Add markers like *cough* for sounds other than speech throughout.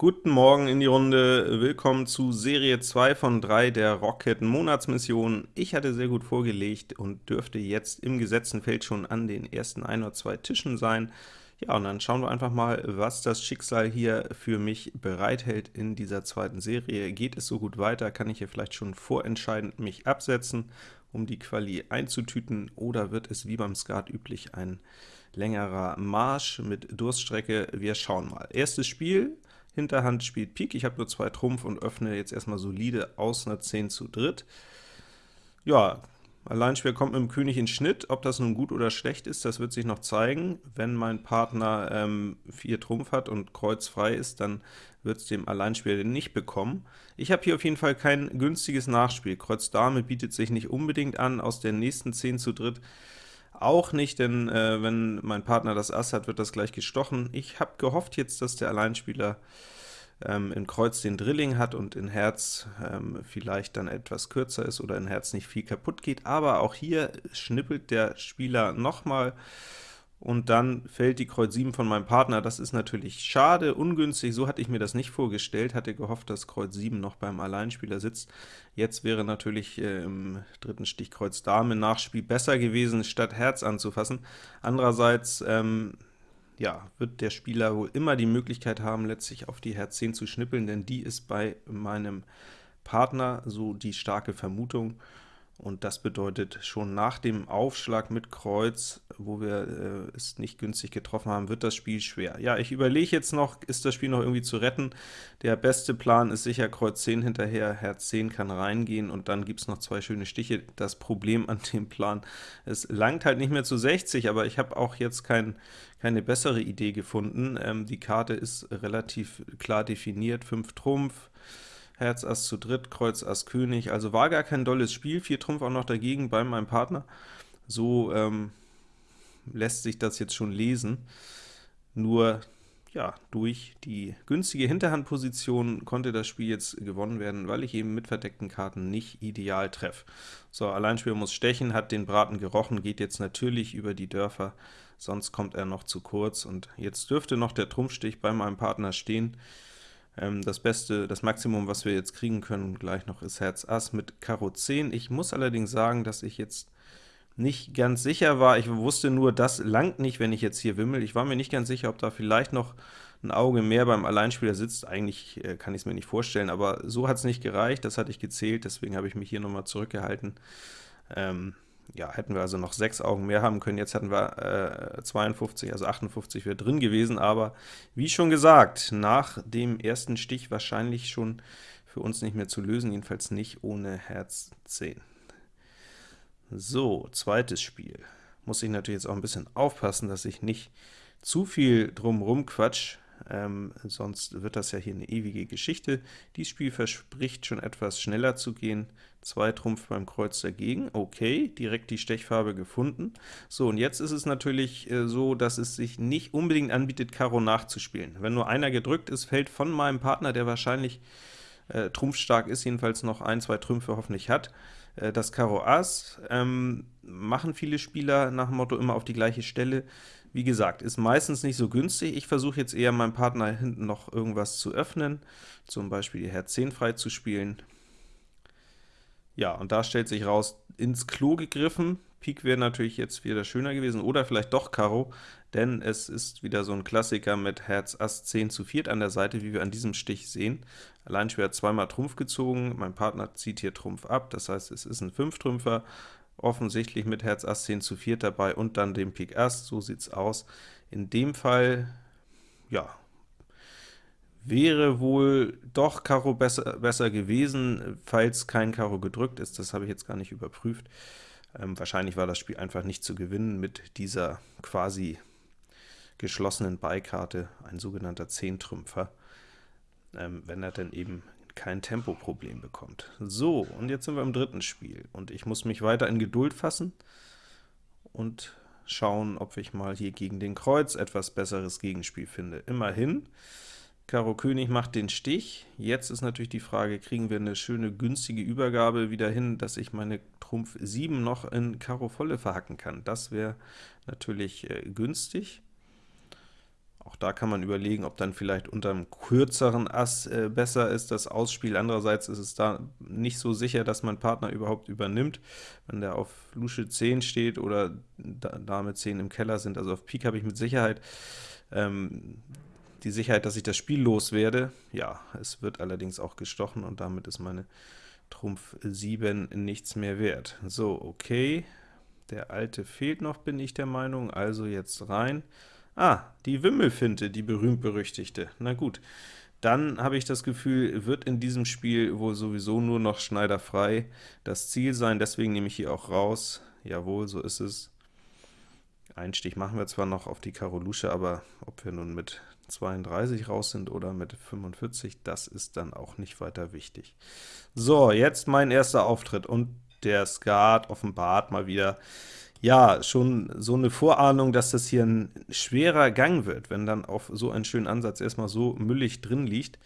Guten Morgen in die Runde, willkommen zu Serie 2 von 3 der Rocket Monatsmission. Ich hatte sehr gut vorgelegt und dürfte jetzt im gesetzten Feld schon an den ersten ein oder zwei Tischen sein. Ja, und dann schauen wir einfach mal, was das Schicksal hier für mich bereithält in dieser zweiten Serie. Geht es so gut weiter, kann ich hier vielleicht schon vorentscheidend mich absetzen, um die Quali einzutüten, oder wird es wie beim Skat üblich ein längerer Marsch mit Durststrecke? Wir schauen mal. Erstes Spiel, Hinterhand spielt Pik, ich habe nur zwei Trumpf und öffne jetzt erstmal solide aus einer 10 zu dritt. Ja, Alleinspiel kommt mit dem König in Schnitt, ob das nun gut oder schlecht ist, das wird sich noch zeigen. Wenn mein Partner ähm, 4 Trumpf hat und Kreuz frei ist, dann wird es dem Alleinspieler nicht bekommen. Ich habe hier auf jeden Fall kein günstiges Nachspiel. Kreuz Dame bietet sich nicht unbedingt an, aus der nächsten 10 zu dritt auch nicht, denn äh, wenn mein Partner das Ass hat, wird das gleich gestochen. Ich habe gehofft jetzt, dass der Alleinspieler ähm, in Kreuz den Drilling hat und in Herz ähm, vielleicht dann etwas kürzer ist oder in Herz nicht viel kaputt geht, aber auch hier schnippelt der Spieler nochmal und dann fällt die Kreuz 7 von meinem Partner. Das ist natürlich schade, ungünstig, so hatte ich mir das nicht vorgestellt, hatte gehofft, dass Kreuz 7 noch beim Alleinspieler sitzt. Jetzt wäre natürlich äh, im dritten Stich Kreuz Dame Nachspiel besser gewesen, statt Herz anzufassen. Andererseits ähm, ja, wird der Spieler wohl immer die Möglichkeit haben, letztlich auf die Herz 10 zu schnippeln, denn die ist bei meinem Partner so die starke Vermutung und das bedeutet, schon nach dem Aufschlag mit Kreuz, wo wir äh, es nicht günstig getroffen haben, wird das Spiel schwer. Ja, ich überlege jetzt noch, ist das Spiel noch irgendwie zu retten? Der beste Plan ist sicher Kreuz 10 hinterher, Herz 10 kann reingehen, und dann gibt es noch zwei schöne Stiche. Das Problem an dem Plan, es langt halt nicht mehr zu 60, aber ich habe auch jetzt kein, keine bessere Idee gefunden. Ähm, die Karte ist relativ klar definiert, 5 Trumpf, Herz Ass zu dritt, Kreuz Ass König, also war gar kein dolles Spiel, 4 Trumpf auch noch dagegen bei meinem Partner. So ähm, lässt sich das jetzt schon lesen, nur ja, durch die günstige Hinterhandposition konnte das Spiel jetzt gewonnen werden, weil ich eben mit verdeckten Karten nicht ideal treffe. So, Alleinspieler muss stechen, hat den Braten gerochen, geht jetzt natürlich über die Dörfer, sonst kommt er noch zu kurz, und jetzt dürfte noch der Trumpfstich bei meinem Partner stehen. Ähm, das Beste, das Maximum, was wir jetzt kriegen können, gleich noch ist Herz Ass mit Karo 10. Ich muss allerdings sagen, dass ich jetzt nicht ganz sicher war. Ich wusste nur, das langt nicht, wenn ich jetzt hier wimmel. Ich war mir nicht ganz sicher, ob da vielleicht noch ein Auge mehr beim Alleinspieler sitzt. Eigentlich äh, kann ich es mir nicht vorstellen, aber so hat es nicht gereicht, das hatte ich gezählt, deswegen habe ich mich hier nochmal zurückgehalten. Ähm, ja, hätten wir also noch 6 Augen mehr haben können, jetzt hätten wir äh, 52, also 58 wäre drin gewesen, aber wie schon gesagt, nach dem ersten Stich wahrscheinlich schon für uns nicht mehr zu lösen, jedenfalls nicht ohne Herz 10. So, zweites Spiel. Muss ich natürlich jetzt auch ein bisschen aufpassen, dass ich nicht zu viel drumrum quatsch, ähm, sonst wird das ja hier eine ewige Geschichte. Dieses Spiel verspricht schon etwas schneller zu gehen. 2 Trumpf beim Kreuz dagegen, okay, direkt die Stechfarbe gefunden. So, und jetzt ist es natürlich äh, so, dass es sich nicht unbedingt anbietet, Karo nachzuspielen. Wenn nur einer gedrückt ist, fällt von meinem Partner, der wahrscheinlich äh, trumpfstark ist, jedenfalls noch ein, zwei Trümpfe hoffentlich hat, äh, das Karo Ass, ähm, machen viele Spieler nach dem Motto immer auf die gleiche Stelle. Wie gesagt, ist meistens nicht so günstig. Ich versuche jetzt eher meinem Partner hinten noch irgendwas zu öffnen, zum Beispiel die Herz 10 frei zu spielen. Ja, und da stellt sich raus, ins Klo gegriffen. Pik wäre natürlich jetzt wieder schöner gewesen, oder vielleicht doch Karo, denn es ist wieder so ein Klassiker mit Herz Ass 10 zu 4 an der Seite, wie wir an diesem Stich sehen. Alleinspieler hat zweimal Trumpf gezogen, mein Partner zieht hier Trumpf ab, das heißt, es ist ein 5-Trümpfer, offensichtlich mit Herz Ass 10 zu 4 dabei und dann dem Pik Ass, so sieht's aus. In dem Fall, ja, wäre wohl doch Karo besser, besser gewesen, falls kein Karo gedrückt ist, das habe ich jetzt gar nicht überprüft. Ähm, wahrscheinlich war das Spiel einfach nicht zu gewinnen mit dieser quasi geschlossenen Beikarte, ein sogenannter Zehntrümpfer, ähm, wenn er denn eben kein Tempoproblem bekommt. So, und jetzt sind wir im dritten Spiel, und ich muss mich weiter in Geduld fassen und schauen, ob ich mal hier gegen den Kreuz etwas besseres Gegenspiel finde. Immerhin, Karo König macht den Stich. Jetzt ist natürlich die Frage, kriegen wir eine schöne günstige Übergabe wieder hin, dass ich meine Trumpf 7 noch in Karo Volle verhacken kann. Das wäre natürlich äh, günstig. Auch da kann man überlegen, ob dann vielleicht unter einem kürzeren Ass äh, besser ist das Ausspiel. Andererseits ist es da nicht so sicher, dass mein Partner überhaupt übernimmt, wenn der auf Lusche 10 steht oder Dame 10 im Keller sind. Also auf Pik habe ich mit Sicherheit ähm, die Sicherheit, dass ich das Spiel loswerde. Ja, es wird allerdings auch gestochen, und damit ist meine Trumpf 7 nichts mehr wert. So, okay. Der alte fehlt noch, bin ich der Meinung, also jetzt rein. Ah, die Wimmelfinte, die berühmt-berüchtigte. Na gut, dann habe ich das Gefühl, wird in diesem Spiel wohl sowieso nur noch Schneider frei das Ziel sein, deswegen nehme ich hier auch raus. Jawohl, so ist es. Ein Stich machen wir zwar noch auf die Karo Lusche, aber ob wir nun mit 32 raus sind oder mit 45, das ist dann auch nicht weiter wichtig. So, jetzt mein erster Auftritt, und der Skat offenbart mal wieder ja, schon so eine Vorahnung, dass das hier ein schwerer Gang wird, wenn dann auf so einen schönen Ansatz erstmal so müllig drin liegt.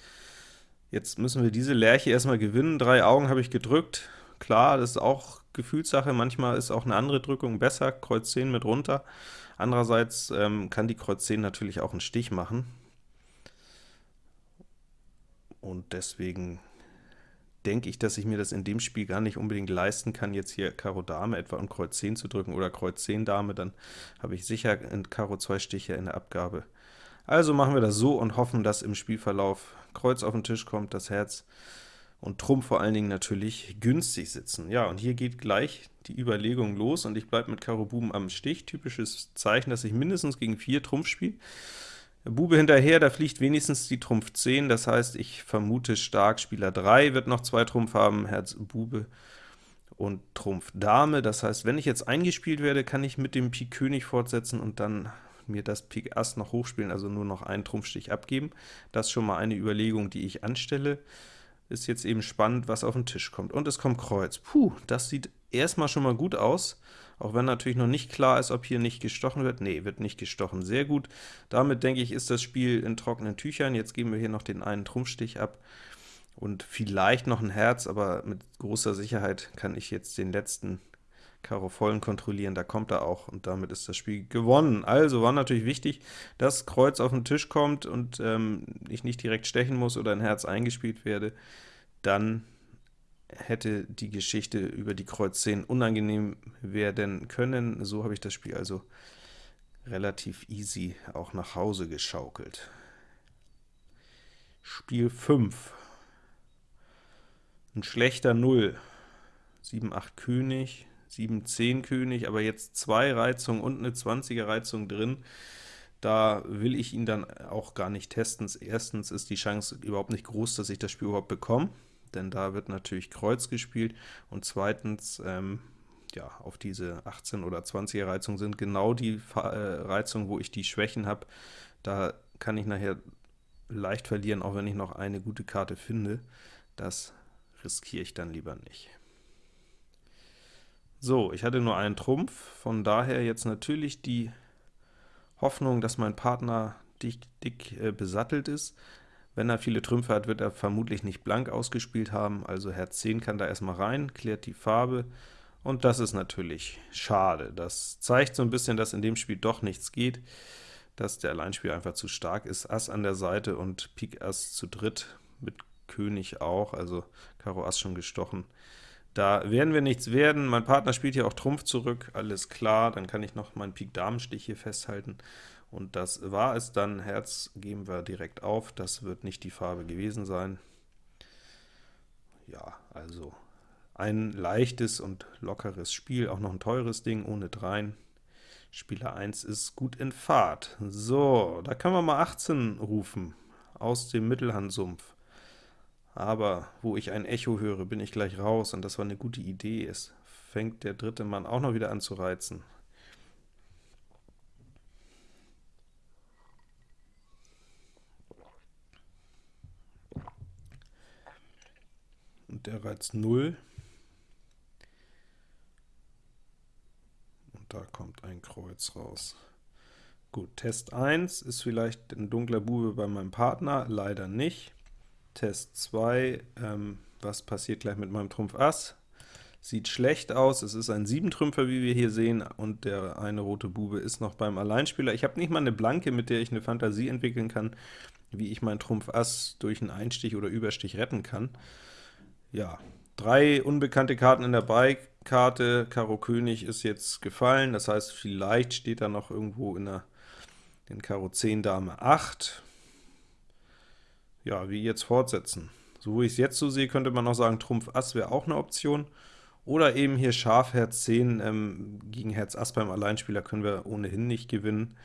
Jetzt müssen wir diese Lerche erstmal gewinnen. Drei Augen habe ich gedrückt. Klar, das ist auch Gefühlssache. Manchmal ist auch eine andere Drückung besser, Kreuz 10 mit runter. Andererseits ähm, kann die Kreuz 10 natürlich auch einen Stich machen. Und deswegen denke ich, dass ich mir das in dem Spiel gar nicht unbedingt leisten kann, jetzt hier Karo Dame etwa um Kreuz 10 zu drücken oder Kreuz 10 Dame, dann habe ich sicher in Karo 2 Stiche in der Abgabe. Also machen wir das so und hoffen, dass im Spielverlauf Kreuz auf den Tisch kommt, das Herz und Trumpf vor allen Dingen natürlich günstig sitzen. Ja, und hier geht gleich die Überlegung los, und ich bleibe mit Karo Buben am Stich. Typisches Zeichen, dass ich mindestens gegen 4 Trumpf spiele. Bube hinterher, da fliegt wenigstens die Trumpf 10, das heißt, ich vermute stark, Spieler 3 wird noch zwei Trumpf haben, Herz Bube und Trumpf Dame. Das heißt, wenn ich jetzt eingespielt werde, kann ich mit dem Pik König fortsetzen und dann mir das Pik Ass noch hochspielen, also nur noch einen Trumpfstich abgeben. Das ist schon mal eine Überlegung, die ich anstelle. Ist jetzt eben spannend, was auf den Tisch kommt. Und es kommt Kreuz. Puh, das sieht erstmal schon mal gut aus auch wenn natürlich noch nicht klar ist, ob hier nicht gestochen wird. Nee, wird nicht gestochen, sehr gut. Damit, denke ich, ist das Spiel in trockenen Tüchern. Jetzt geben wir hier noch den einen Trumpfstich ab und vielleicht noch ein Herz, aber mit großer Sicherheit kann ich jetzt den letzten Karo vollen kontrollieren, da kommt er auch, und damit ist das Spiel gewonnen. Also war natürlich wichtig, dass Kreuz auf den Tisch kommt und ähm, ich nicht direkt stechen muss oder ein Herz eingespielt werde, dann hätte die Geschichte über die Kreuz 10 unangenehm werden können. So habe ich das Spiel also relativ easy auch nach Hause geschaukelt. Spiel 5. Ein schlechter 0. 7, 8 König, 7, 10 König, aber jetzt zwei Reizungen und eine 20er Reizung drin. Da will ich ihn dann auch gar nicht testen. Erstens ist die Chance überhaupt nicht groß, dass ich das Spiel überhaupt bekomme denn da wird natürlich Kreuz gespielt, und zweitens, ähm, ja, auf diese 18 oder 20er Reizung sind genau die äh, Reizungen, wo ich die Schwächen habe. Da kann ich nachher leicht verlieren, auch wenn ich noch eine gute Karte finde. Das riskiere ich dann lieber nicht. So, ich hatte nur einen Trumpf, von daher jetzt natürlich die Hoffnung, dass mein Partner dick, dick äh, besattelt ist. Wenn er viele Trümpfe hat, wird er vermutlich nicht blank ausgespielt haben, also Herz 10 kann da erstmal rein, klärt die Farbe, und das ist natürlich schade. Das zeigt so ein bisschen, dass in dem Spiel doch nichts geht, dass der Alleinspieler einfach zu stark ist. Ass an der Seite und Pik Ass zu dritt, mit König auch, also Karo Ass schon gestochen. Da werden wir nichts werden. Mein Partner spielt hier auch Trumpf zurück, alles klar, dann kann ich noch meinen Pik-Damenstich hier festhalten. Und das war es dann. Herz geben wir direkt auf, das wird nicht die Farbe gewesen sein. Ja, also ein leichtes und lockeres Spiel, auch noch ein teures Ding, ohne Dreien. Spieler 1 ist gut in Fahrt. So, da können wir mal 18 rufen, aus dem Mittelhandsumpf. Aber wo ich ein Echo höre, bin ich gleich raus, und das war eine gute Idee. Es fängt der dritte Mann auch noch wieder an zu reizen. Und der Reiz 0. Und da kommt ein Kreuz raus. Gut, Test 1 ist vielleicht ein dunkler Bube bei meinem Partner, leider nicht. Test 2, ähm, was passiert gleich mit meinem Trumpf Ass? sieht schlecht aus. Es ist ein Siebentrümpfer, wie wir hier sehen, und der eine rote Bube ist noch beim Alleinspieler. Ich habe nicht mal eine Blanke, mit der ich eine Fantasie entwickeln kann, wie ich mein Trumpf Ass durch einen Einstich oder Überstich retten kann. Ja, drei unbekannte Karten in der Beikarte, Karo König ist jetzt gefallen, das heißt, vielleicht steht da noch irgendwo in der in Karo 10 Dame 8. Ja, wie jetzt fortsetzen? So wie ich es jetzt so sehe, könnte man noch sagen, Trumpf Ass wäre auch eine Option. Oder eben hier Schaf Herz 10 ähm, gegen Herz Ass beim Alleinspieler können wir ohnehin nicht gewinnen.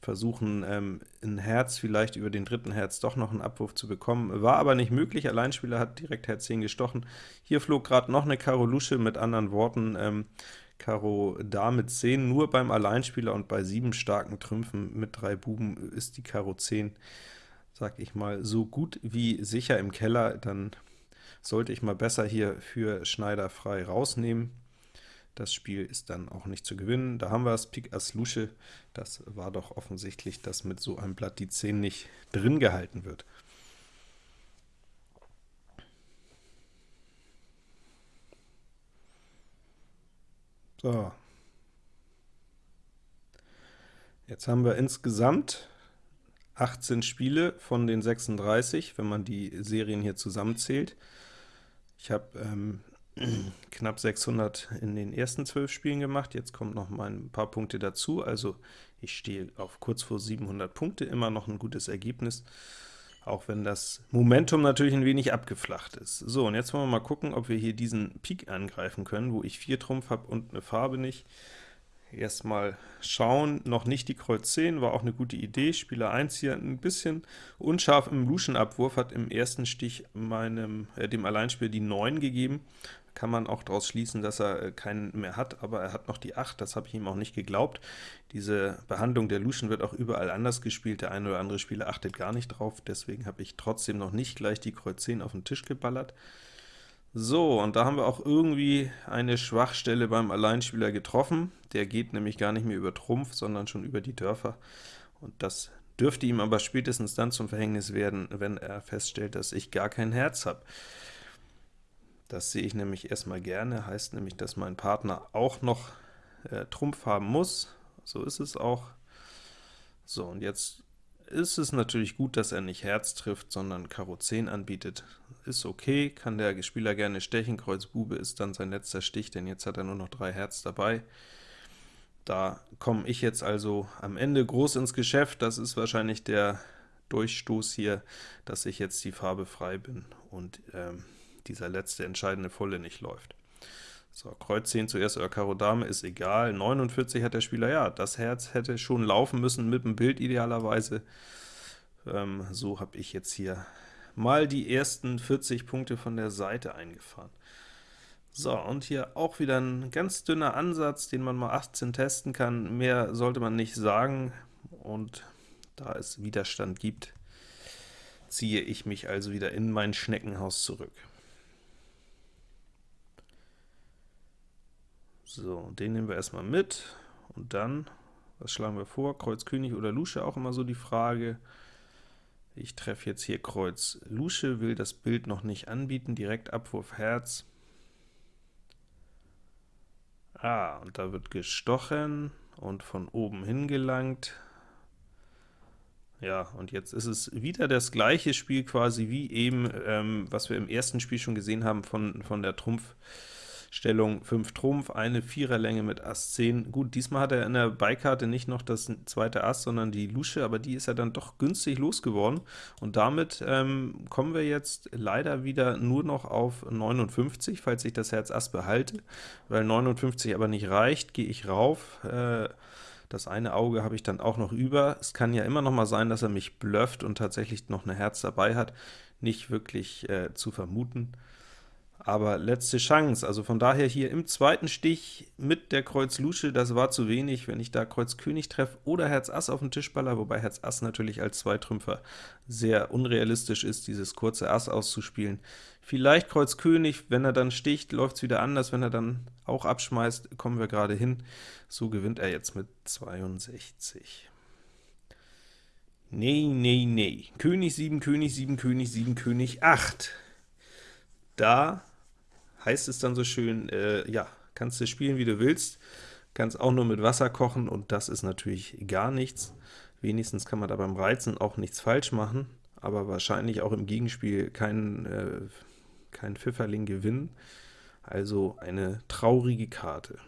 Versuchen ähm, in Herz vielleicht über den dritten Herz doch noch einen Abwurf zu bekommen. War aber nicht möglich, Alleinspieler hat direkt Herz 10 gestochen. Hier flog gerade noch eine Karo Lusche, mit anderen Worten, ähm, Karo Dame 10 nur beim Alleinspieler und bei sieben starken Trümpfen mit drei Buben ist die Karo 10, sag ich mal, so gut wie sicher im Keller, dann sollte ich mal besser hier für Schneider frei rausnehmen. Das Spiel ist dann auch nicht zu gewinnen. Da haben wir das Pik Ass Lusche. Das war doch offensichtlich, dass mit so einem Blatt die 10 nicht drin gehalten wird. So. Jetzt haben wir insgesamt 18 Spiele von den 36, wenn man die Serien hier zusammenzählt. Ich habe ähm, *clears throat* knapp 600 in den ersten 12 Spielen gemacht, jetzt kommt noch mal ein paar Punkte dazu, also ich stehe auf kurz vor 700 Punkte, immer noch ein gutes Ergebnis, auch wenn das Momentum natürlich ein wenig abgeflacht ist. So, und jetzt wollen wir mal gucken, ob wir hier diesen Pik angreifen können, wo ich 4 Trumpf habe und eine Farbe nicht. Erstmal schauen, noch nicht die Kreuz 10, war auch eine gute Idee. Spieler 1 hier ein bisschen unscharf im Luschen-Abwurf, hat im ersten Stich meinem, äh, dem Alleinspieler die 9 gegeben. Kann man auch daraus schließen, dass er äh, keinen mehr hat, aber er hat noch die 8, das habe ich ihm auch nicht geglaubt. Diese Behandlung der Luschen wird auch überall anders gespielt, der eine oder andere Spieler achtet gar nicht drauf, deswegen habe ich trotzdem noch nicht gleich die Kreuz 10 auf den Tisch geballert. So, und da haben wir auch irgendwie eine Schwachstelle beim Alleinspieler getroffen. Der geht nämlich gar nicht mehr über Trumpf, sondern schon über die Dörfer. Und das dürfte ihm aber spätestens dann zum Verhängnis werden, wenn er feststellt, dass ich gar kein Herz habe. Das sehe ich nämlich erstmal gerne, heißt nämlich, dass mein Partner auch noch äh, Trumpf haben muss. So ist es auch. So, und jetzt ist es natürlich gut, dass er nicht Herz trifft, sondern Karo 10 anbietet. Ist okay, kann der Spieler gerne stechen, Kreuz Bube ist dann sein letzter Stich, denn jetzt hat er nur noch drei Herz dabei. Da komme ich jetzt also am Ende groß ins Geschäft, das ist wahrscheinlich der Durchstoß hier, dass ich jetzt die Farbe frei bin und ähm, dieser letzte entscheidende Volle nicht läuft. So, Kreuz 10 zuerst oder Karo Dame ist egal. 49 hat der Spieler, ja, das Herz hätte schon laufen müssen mit dem Bild idealerweise. Ähm, so habe ich jetzt hier mal die ersten 40 Punkte von der Seite eingefahren. So, und hier auch wieder ein ganz dünner Ansatz, den man mal 18 testen kann. Mehr sollte man nicht sagen, und da es Widerstand gibt, ziehe ich mich also wieder in mein Schneckenhaus zurück. So, den nehmen wir erstmal mit, und dann, was schlagen wir vor? Kreuz König oder Lusche, auch immer so die Frage. Ich treffe jetzt hier Kreuz Lusche, will das Bild noch nicht anbieten, direkt Abwurf Herz. Ah, und da wird gestochen und von oben hingelangt. Ja, und jetzt ist es wieder das gleiche Spiel quasi wie eben, ähm, was wir im ersten Spiel schon gesehen haben von, von der Trumpf- Stellung 5 Trumpf, eine Viererlänge mit Ass 10. Gut, diesmal hat er in der Beikarte nicht noch das zweite Ass, sondern die Lusche, aber die ist er dann doch günstig losgeworden, und damit ähm, kommen wir jetzt leider wieder nur noch auf 59, falls ich das Herz Ass behalte, weil 59 aber nicht reicht, gehe ich rauf, äh, das eine Auge habe ich dann auch noch über. Es kann ja immer noch mal sein, dass er mich blufft und tatsächlich noch eine Herz dabei hat, nicht wirklich äh, zu vermuten aber letzte Chance. Also von daher hier im zweiten Stich mit der Kreuz Lusche, das war zu wenig, wenn ich da Kreuz König treffe oder Herz Ass auf den Tischballer, wobei Herz Ass natürlich als Zweitrümpfer sehr unrealistisch ist, dieses kurze Ass auszuspielen. Vielleicht Kreuz König, wenn er dann sticht, läuft es wieder anders, wenn er dann auch abschmeißt, kommen wir gerade hin. So gewinnt er jetzt mit 62. Nee, nee, nee. König 7, König 7, König 7, König 8. Da heißt es dann so schön, äh, ja, kannst du spielen, wie du willst, kannst auch nur mit Wasser kochen, und das ist natürlich gar nichts. Wenigstens kann man da beim Reizen auch nichts falsch machen, aber wahrscheinlich auch im Gegenspiel keinen äh, kein Pfifferling gewinnen. Also eine traurige Karte.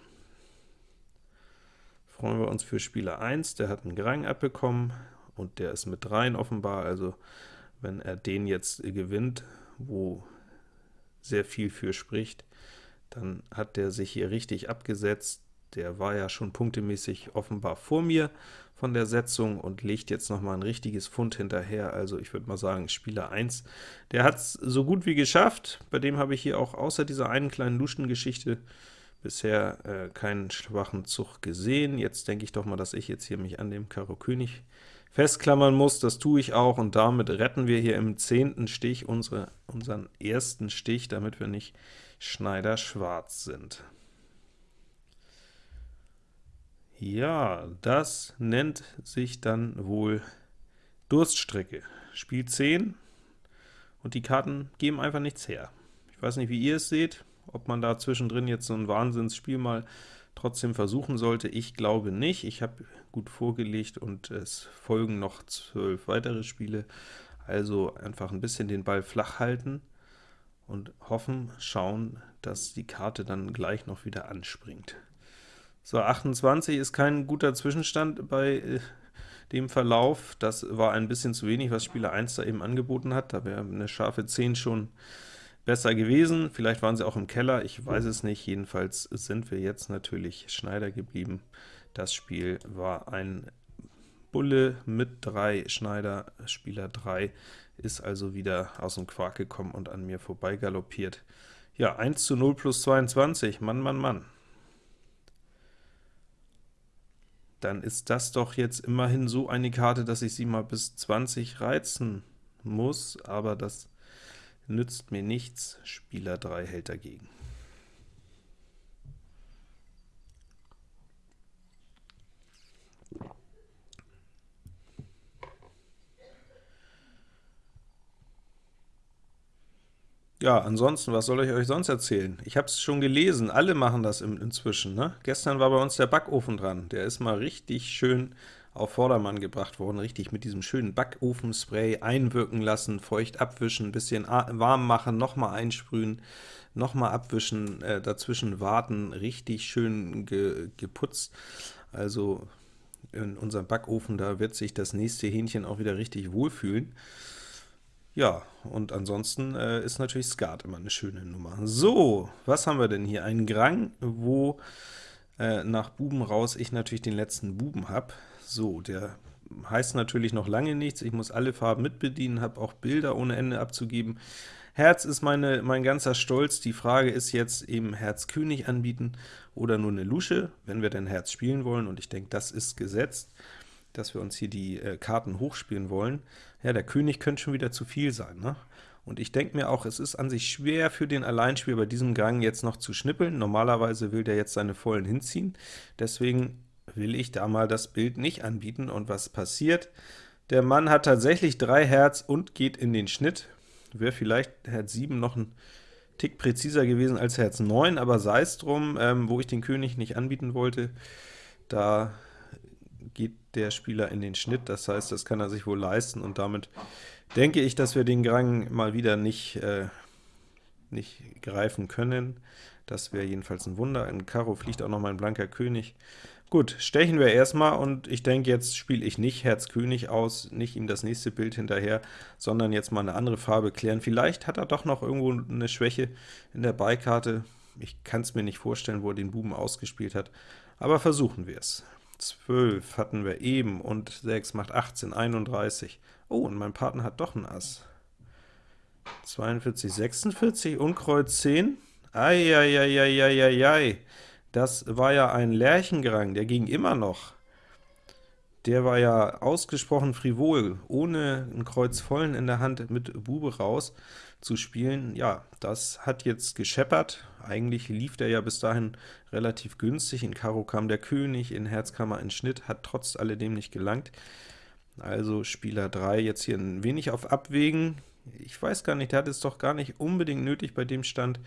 Freuen wir uns für Spieler 1, der hat einen Grang abbekommen, und der ist mit 3 offenbar, also wenn er den jetzt gewinnt, wo sehr viel für spricht, dann hat der sich hier richtig abgesetzt. Der war ja schon punktemäßig offenbar vor mir von der Setzung und legt jetzt noch mal ein richtiges Fund hinterher. Also ich würde mal sagen, Spieler 1, der hat es so gut wie geschafft. Bei dem habe ich hier auch außer dieser einen kleinen Luschengeschichte bisher äh, keinen schwachen Zug gesehen. Jetzt denke ich doch mal, dass ich jetzt hier mich an dem Karo König festklammern muss. Das tue ich auch, und damit retten wir hier im zehnten Stich unsere, unseren ersten Stich, damit wir nicht Schneider schwarz sind. Ja, das nennt sich dann wohl Durststrecke. Spiel 10, und die Karten geben einfach nichts her. Ich weiß nicht, wie ihr es seht, ob man da zwischendrin jetzt so ein Wahnsinnsspiel mal trotzdem versuchen sollte. Ich glaube nicht. Ich habe gut vorgelegt und es folgen noch zwölf weitere Spiele. Also einfach ein bisschen den Ball flach halten und hoffen, schauen, dass die Karte dann gleich noch wieder anspringt. So, 28 ist kein guter Zwischenstand bei äh, dem Verlauf. Das war ein bisschen zu wenig, was Spieler 1 da eben angeboten hat. Da wäre eine scharfe 10 schon besser gewesen. Vielleicht waren sie auch im Keller, ich weiß es nicht. Jedenfalls sind wir jetzt natürlich Schneider geblieben. Das Spiel war ein Bulle mit 3 Schneider, Spieler 3 ist also wieder aus dem Quark gekommen und an mir vorbei galoppiert. Ja, 1 zu 0 plus 22, Mann, Mann, Mann. Dann ist das doch jetzt immerhin so eine Karte, dass ich sie mal bis 20 reizen muss, aber das nützt mir nichts. Spieler 3 hält dagegen. Ja, ansonsten, was soll ich euch sonst erzählen? Ich habe es schon gelesen, alle machen das inzwischen. Ne? Gestern war bei uns der Backofen dran, der ist mal richtig schön auf Vordermann gebracht worden, richtig mit diesem schönen Backofenspray einwirken lassen, feucht abwischen, ein bisschen warm machen, nochmal einsprühen, nochmal abwischen, äh, dazwischen warten, richtig schön ge geputzt. Also in unserem Backofen, da wird sich das nächste Hähnchen auch wieder richtig wohlfühlen. Ja, und ansonsten äh, ist natürlich Skat immer eine schöne Nummer. So, was haben wir denn hier? Ein Grang, wo äh, nach Buben raus ich natürlich den letzten Buben habe. So, der heißt natürlich noch lange nichts, ich muss alle Farben mitbedienen, habe auch Bilder ohne Ende abzugeben. Herz ist meine, mein ganzer Stolz, die Frage ist jetzt eben Herz König anbieten oder nur eine Lusche, wenn wir denn Herz spielen wollen, und ich denke, das ist gesetzt, dass wir uns hier die äh, Karten hochspielen wollen. Ja, der König könnte schon wieder zu viel sein, ne? Und ich denke mir auch, es ist an sich schwer für den Alleinspieler bei diesem Gang jetzt noch zu schnippeln. Normalerweise will der jetzt seine Vollen hinziehen, deswegen will ich da mal das Bild nicht anbieten. Und was passiert? Der Mann hat tatsächlich 3 Herz und geht in den Schnitt. Wäre vielleicht Herz 7 noch ein Tick präziser gewesen als Herz 9, aber sei es drum, ähm, wo ich den König nicht anbieten wollte, da geht der Spieler in den Schnitt, das heißt, das kann er sich wohl leisten, und damit denke ich, dass wir den Grang mal wieder nicht, äh, nicht greifen können. Das wäre jedenfalls ein Wunder. In Karo fliegt auch noch mal ein blanker König. Gut, stechen wir erstmal, und ich denke, jetzt spiele ich nicht Herz König aus, nicht ihm das nächste Bild hinterher, sondern jetzt mal eine andere Farbe klären. Vielleicht hat er doch noch irgendwo eine Schwäche in der Beikarte. Ich kann es mir nicht vorstellen, wo er den Buben ausgespielt hat, aber versuchen wir es. 12 hatten wir eben, und 6 macht 18, 31. Oh, und mein Partner hat doch ein Ass. 42, 46 und Kreuz 10. Eieieiei. Das war ja ein Lerchengrang, der ging immer noch. Der war ja ausgesprochen frivol, ohne ein Kreuz vollen in der Hand mit Bube raus zu spielen. Ja, das hat jetzt gescheppert. Eigentlich lief der ja bis dahin relativ günstig. In Karo kam der König, in Herz kam er in Schnitt, hat trotz alledem nicht gelangt. Also Spieler 3 jetzt hier ein wenig auf Abwägen. Ich weiß gar nicht, der hat es doch gar nicht unbedingt nötig bei dem Stand,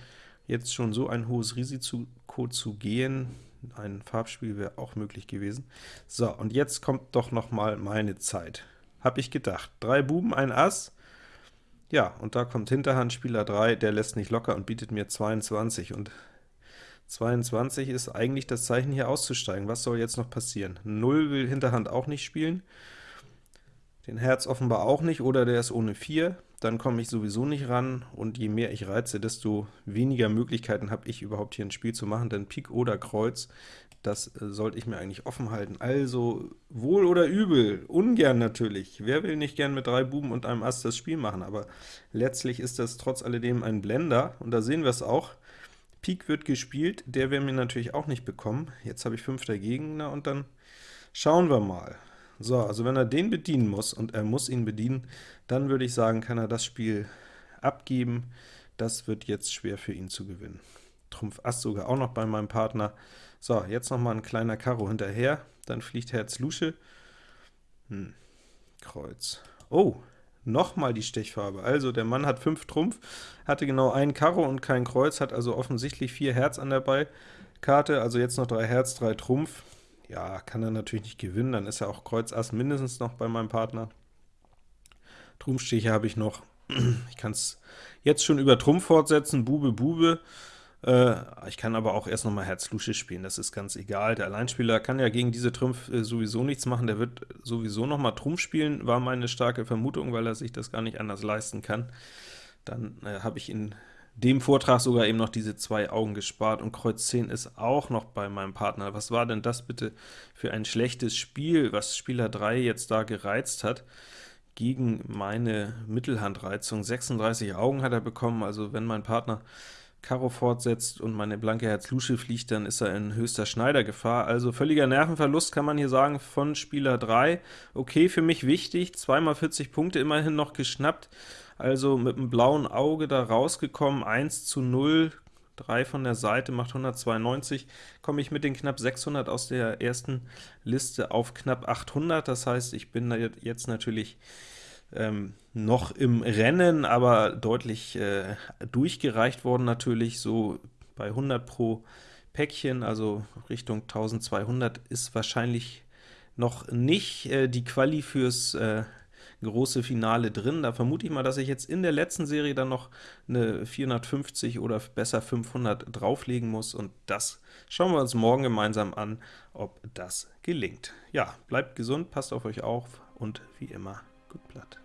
jetzt schon so ein hohes Risiko zu gehen. Ein Farbspiel wäre auch möglich gewesen. So, und jetzt kommt doch noch mal meine Zeit. Hab ich gedacht. Drei Buben, ein Ass. Ja, und da kommt Hinterhand, Spieler 3, der lässt nicht locker und bietet mir 22. Und 22 ist eigentlich das Zeichen, hier auszusteigen. Was soll jetzt noch passieren? 0 will Hinterhand auch nicht spielen, den Herz offenbar auch nicht, oder der ist ohne 4, dann komme ich sowieso nicht ran, und je mehr ich reize, desto weniger Möglichkeiten habe ich überhaupt hier ein Spiel zu machen, denn Pik oder Kreuz, das äh, sollte ich mir eigentlich offen halten. Also, wohl oder übel, ungern natürlich. Wer will nicht gern mit drei Buben und einem Ass das Spiel machen, aber letztlich ist das trotz alledem ein Blender, und da sehen wir es auch. Pik wird gespielt, der wäre mir natürlich auch nicht bekommen. Jetzt habe ich 5 dagegen, und dann schauen wir mal. So, also wenn er den bedienen muss, und er muss ihn bedienen, dann würde ich sagen, kann er das Spiel abgeben. Das wird jetzt schwer für ihn zu gewinnen. Trumpf Ass sogar auch noch bei meinem Partner. So, jetzt noch mal ein kleiner Karo hinterher, dann fliegt Herz Lusche. Hm, Kreuz. Oh, nochmal die Stechfarbe. Also der Mann hat 5 Trumpf, hatte genau ein Karo und kein Kreuz, hat also offensichtlich 4 Herz an der Beikarte, also jetzt noch 3 Herz, 3 Trumpf. Ja, kann er natürlich nicht gewinnen, dann ist er auch Kreuz Ass mindestens noch bei meinem Partner. Trumpfstiche habe ich noch. *clears throat* Ich kann es jetzt schon über Trumpf fortsetzen, Bube, Bube. Äh, ich kann aber auch erst nochmal Herz Lusche spielen, das ist ganz egal. Der Alleinspieler kann ja gegen diese Trumpf äh, sowieso nichts machen, der wird sowieso nochmal Trumpf spielen, war meine starke Vermutung, weil er sich das gar nicht anders leisten kann. Dann äh, habe ich in dem Vortrag sogar eben noch diese zwei Augen gespart, und Kreuz 10 ist auch noch bei meinem Partner. Was war denn das bitte für ein schlechtes Spiel, was Spieler 3 jetzt da gereizt hat? gegen meine Mittelhandreizung. 36 Augen hat er bekommen, also wenn mein Partner Karo fortsetzt und meine blanke Herz Lusche fliegt, dann ist er in höchster Schneidergefahr. Also völliger Nervenverlust kann man hier sagen von Spieler 3. Okay, für mich wichtig, zweimal 40 Punkte immerhin noch geschnappt, also mit einem blauen Auge da rausgekommen, 1 zu 0, 3 von der Seite macht 192, komme ich mit den knapp 600 aus der ersten Liste auf knapp 800, das heißt, ich bin da jetzt natürlich ähm, noch im Rennen, aber deutlich äh, durchgereicht worden natürlich, so bei 100 pro Päckchen, also Richtung 1200 ist wahrscheinlich noch nicht äh, die Quali fürs äh, große Finale drin. Da vermute ich mal, dass ich jetzt in der letzten Serie dann noch eine 450 oder besser 500 drauflegen muss und das schauen wir uns morgen gemeinsam an, ob das gelingt. Ja, bleibt gesund, passt auf euch auf und wie immer, gut Blatt.